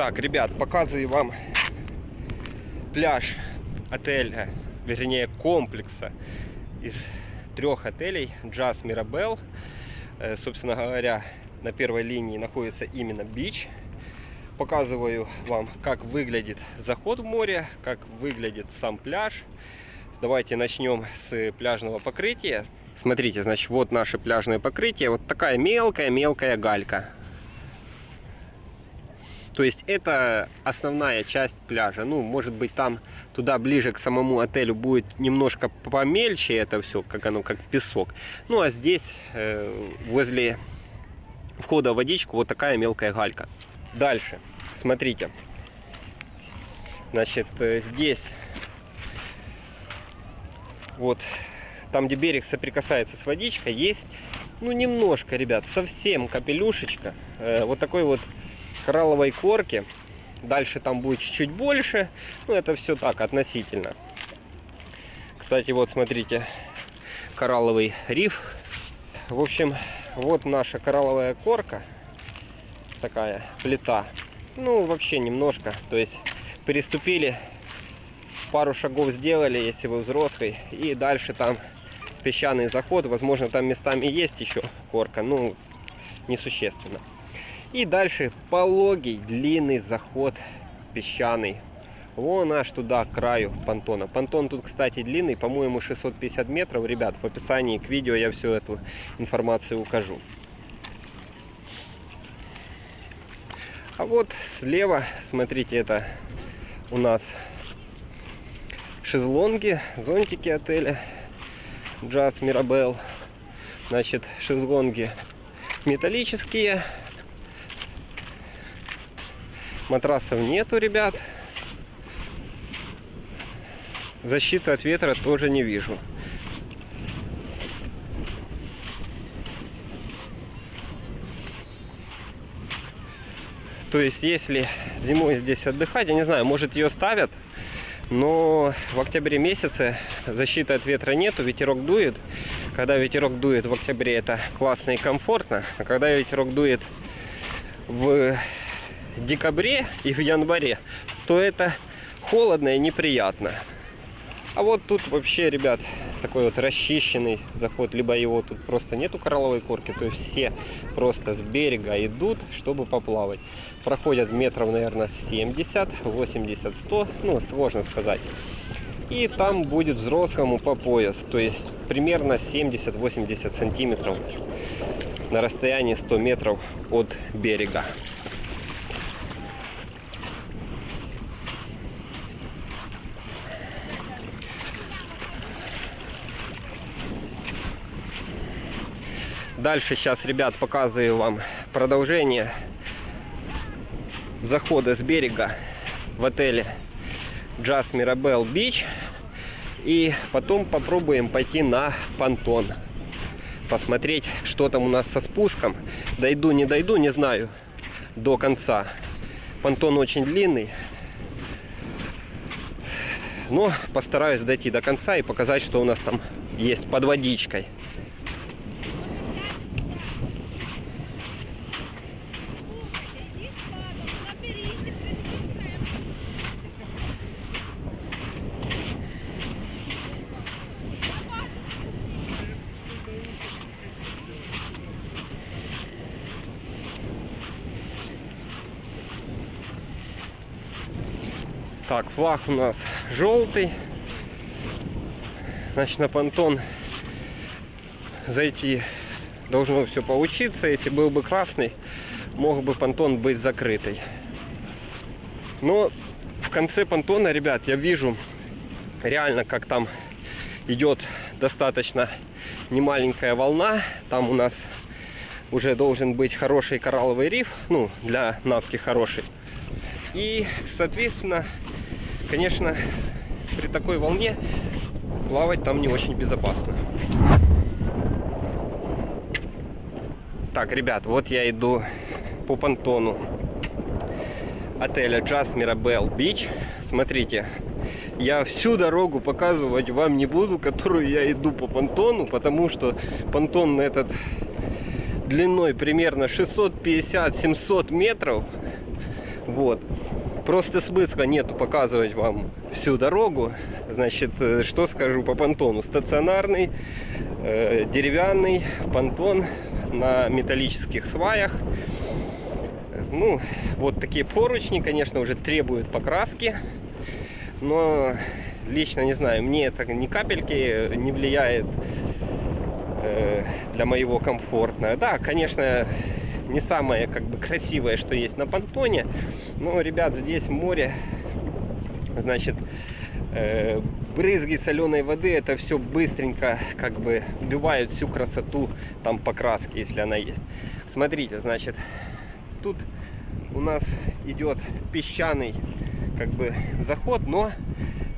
Так, ребят, показываю вам пляж отеля, вернее комплекса из трех отелей Jazz Mirabel. Э, собственно говоря, на первой линии находится именно бич. Показываю вам, как выглядит заход в море, как выглядит сам пляж. Давайте начнем с пляжного покрытия. Смотрите, значит, вот наше пляжное покрытие. Вот такая мелкая-мелкая галька. То есть это основная часть пляжа. Ну, может быть, там туда ближе к самому отелю будет немножко помельче это все, как оно, как песок. Ну, а здесь, э, возле входа в водичку, вот такая мелкая галька. Дальше, смотрите. Значит, э, здесь вот там, где берег соприкасается с водичкой, есть, ну, немножко, ребят, совсем капелюшечка, э, вот такой вот коралловой корки. Дальше там будет чуть-чуть больше, ну, это все так, относительно. Кстати, вот, смотрите, коралловый риф. В общем, вот наша коралловая корка, такая плита. Ну, вообще немножко, то есть переступили пару шагов сделали, если вы взрослый, и дальше там песчаный заход. Возможно, там местами есть еще корка, ну, несущественно. И дальше пологий, длинный заход песчаный. Вон аж туда, к краю понтона. Понтон тут, кстати, длинный, по-моему, 650 метров. Ребят, в описании к видео я всю эту информацию укажу. А вот слева, смотрите, это у нас шезлонги, зонтики отеля Jazz Mirabel. Значит, шезлонги металлические. Матрасов нету, ребят. Защиты от ветра тоже не вижу. То есть, если зимой здесь отдыхать, я не знаю, может ее ставят но в октябре месяце защиты от ветра нету, ветерок дует. Когда ветерок дует в октябре, это классно и комфортно. А когда ветерок дует в декабре и в январе, то это холодно и неприятно. А вот тут вообще, ребят, такой вот расчищенный заход, либо его тут просто нету коралловой корки, то есть все просто с берега идут, чтобы поплавать. Проходят метров, наверное, 70, 80, 100, ну, сложно сказать. И там будет взрослому по пояс, то есть примерно 70-80 сантиметров на расстоянии 100 метров от берега. Дальше сейчас, ребят, показываю вам продолжение захода с берега в отеле Jazz Mirabel Beach. И потом попробуем пойти на понтон. Посмотреть, что там у нас со спуском. Дойду, не дойду, не знаю до конца. Понтон очень длинный. Но постараюсь дойти до конца и показать, что у нас там есть под водичкой. Так, флаг у нас желтый. Значит, на понтон зайти должно все получиться. Если был бы красный, мог бы понтон быть закрытый. Но в конце понтона, ребят, я вижу реально, как там идет достаточно немаленькая волна. Там у нас уже должен быть хороший коралловый риф, ну, для навки хороший. И, соответственно, конечно, при такой волне плавать там не очень безопасно. Так, ребят, вот я иду по понтону отеля Jazz Mirabel Beach. Смотрите, я всю дорогу показывать вам не буду, которую я иду по понтону, потому что понтон этот длиной примерно 650-700 метров Вот. Просто смысла нету показывать вам всю дорогу. Значит, э, что скажу по понтону. Стационарный, э, деревянный понтон на металлических сваях. Ну, вот такие поручни, конечно, уже требуют покраски. Но лично не знаю, мне это ни капельки не влияет э, для моего комфортно. Да, конечно, не самое как бы красивое, что есть на понтоне. Но, ребят, здесь море, значит, э, брызги соленой воды, это все быстренько как бы убивают всю красоту там покраски, если она есть. Смотрите, значит, тут у нас идет песчаный как бы заход, но,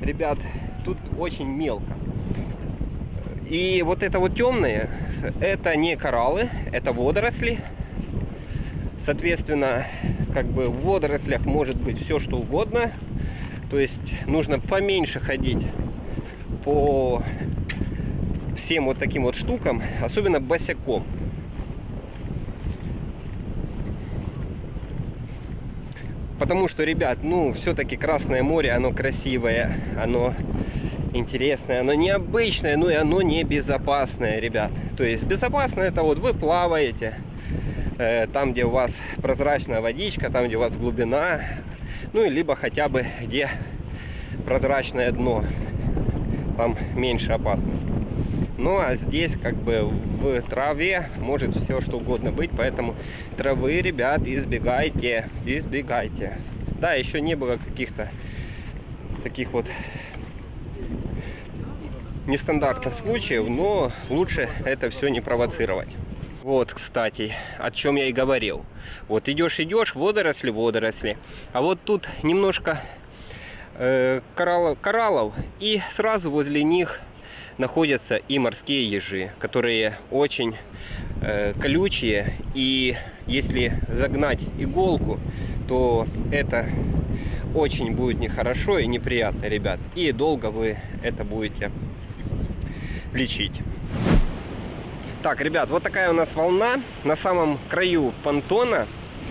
ребят, тут очень мелко. И вот это вот темное, это не кораллы, это водоросли. Соответственно, как бы в водорослях может быть все что угодно. То есть нужно поменьше ходить по всем вот таким вот штукам, особенно босиком. Потому что, ребят, ну, все-таки Красное море, оно красивое, оно интересное, оно необычное, но и оно небезопасное, ребят. То есть безопасно это вот вы плаваете, там, где у вас прозрачная водичка, там, где у вас глубина, ну, и либо хотя бы где прозрачное дно, там меньше опасности. Ну, а здесь как бы в траве может все что угодно быть, поэтому травы, ребят, избегайте, избегайте. Да, еще не было каких-то таких вот нестандартных случаев, но лучше это все не провоцировать. Вот, кстати, о чем я и говорил. Вот идешь, идешь, водоросли, водоросли. А вот тут немножко э, кораллов, кораллов, и сразу возле них находятся и морские ежи, которые очень э, колючие. И если загнать иголку, то это очень будет нехорошо и неприятно, ребят. И долго вы это будете лечить. Так, ребят, вот такая у нас волна на самом краю понтона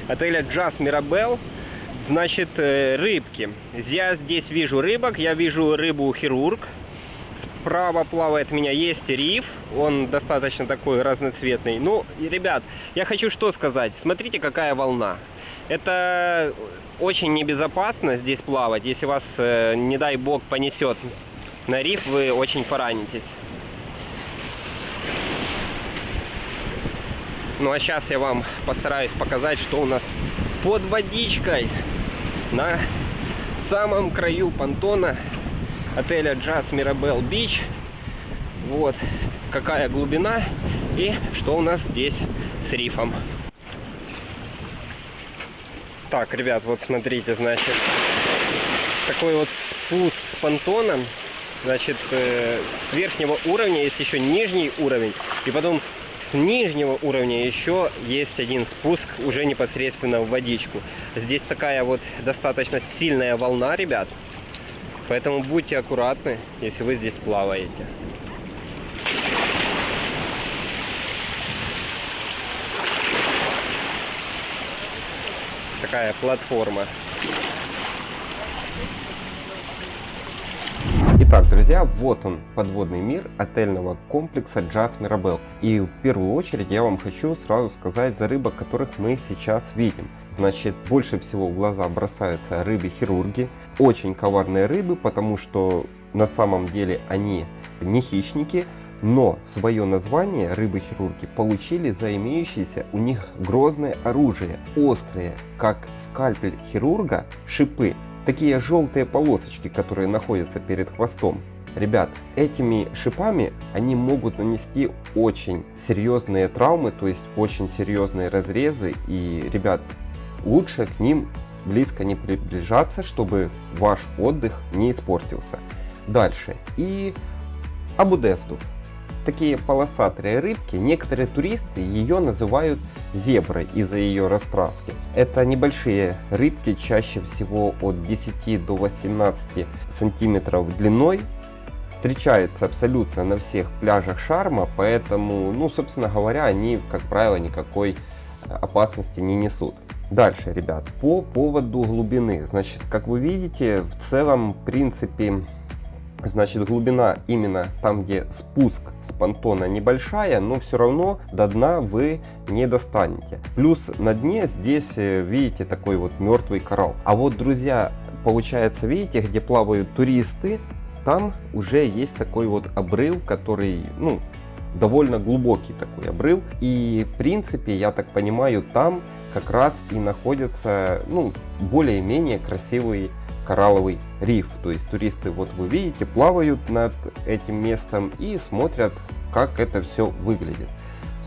отеля Джаз Мирабел. Значит, э, рыбки. Я здесь вижу рыбок, я вижу рыбу-хирург. Справа плавает меня есть риф, он достаточно такой разноцветный. Ну, ребят, я хочу что сказать. Смотрите, какая волна. Это очень небезопасно здесь плавать. Если вас, э, не дай бог, понесет на риф, вы очень поранитесь. Ну а сейчас я вам постараюсь показать, что у нас под водичкой на самом краю понтона отеля Jazz Mirabel Beach. Вот какая глубина и что у нас здесь с рифом. Так, ребят, вот смотрите, значит, такой вот спуск с понтоном. Значит, э, с верхнего уровня есть еще нижний уровень. И потом с нижнего уровня еще есть один спуск уже непосредственно в водичку. Здесь такая вот достаточно сильная волна, ребят. Поэтому будьте аккуратны, если вы здесь плаваете. Такая платформа. Итак, друзья, вот он, подводный мир отельного комплекса Jazz Mirabel. И в первую очередь я вам хочу сразу сказать за рыбок, которых мы сейчас видим. Значит, больше всего в глаза бросаются рыбы-хирурги. Очень коварные рыбы, потому что на самом деле они не хищники, но свое название рыбы-хирурги получили за имеющееся у них грозное оружие, острые, как скальпель хирурга, шипы такие желтые полосочки, которые находятся перед хвостом. Ребят, этими шипами они могут нанести очень серьезные травмы, то есть очень серьезные разрезы. И, ребят, лучше к ним близко не приближаться, чтобы ваш отдых не испортился. Дальше. И абудефту такие полосатые рыбки, некоторые туристы ее называют зеброй из-за ее раскраски. Это небольшие рыбки, чаще всего от 10 до 18 сантиметров длиной. Встречаются абсолютно на всех пляжах Шарма, поэтому, ну, собственно говоря, они, как правило, никакой опасности не несут. Дальше, ребят, по поводу глубины. Значит, как вы видите, в целом, в принципе, Значит, глубина именно там, где спуск с понтона небольшая, но все равно до дна вы не достанете. Плюс на дне здесь, э, видите, такой вот мертвый коралл. А вот, друзья, получается, видите, где плавают туристы, там уже есть такой вот обрыв, который, ну, довольно глубокий такой обрыв. И, в принципе, я так понимаю, там как раз и находятся, ну, более-менее красивые коралловый риф. То есть туристы, вот вы видите, плавают над этим местом и смотрят, как это все выглядит.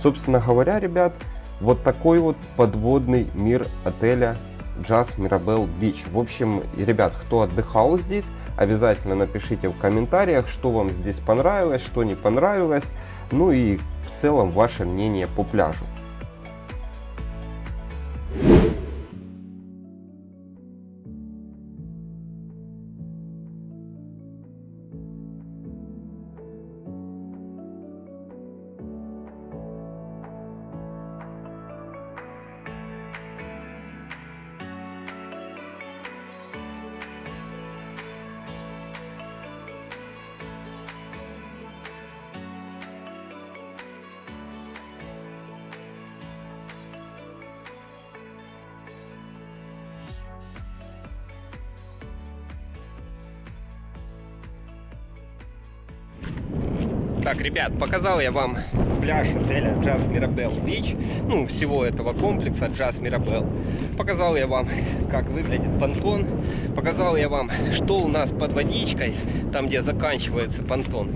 Собственно говоря, ребят, вот такой вот подводный мир отеля Jazz Mirabel Beach. В общем, ребят, кто отдыхал здесь, обязательно напишите в комментариях, что вам здесь понравилось, что не понравилось. Ну и в целом ваше мнение по пляжу. Так, ребят, показал я вам пляж отеля Jazz Mirabel Beach, ну, всего этого комплекса Jazz Mirabel. Показал я вам, как выглядит понтон, показал я вам, что у нас под водичкой, там, где заканчивается понтон.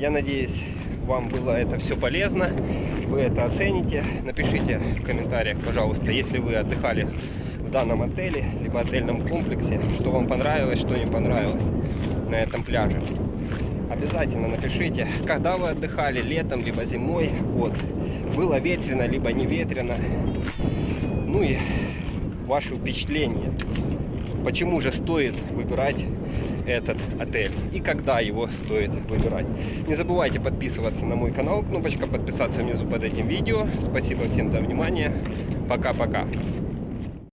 Я надеюсь, вам было это все полезно, вы это оцените. Напишите в комментариях, пожалуйста, если вы отдыхали в данном отеле, либо отельном комплексе, что вам понравилось, что не понравилось на этом пляже обязательно напишите, когда вы отдыхали, летом, либо зимой. Вот. Было ветрено, либо не ветрено. Ну и ваши впечатления. Почему же стоит выбирать этот отель и когда его стоит выбирать. Не забывайте подписываться на мой канал, кнопочка подписаться внизу под этим видео. Спасибо всем за внимание. Пока-пока.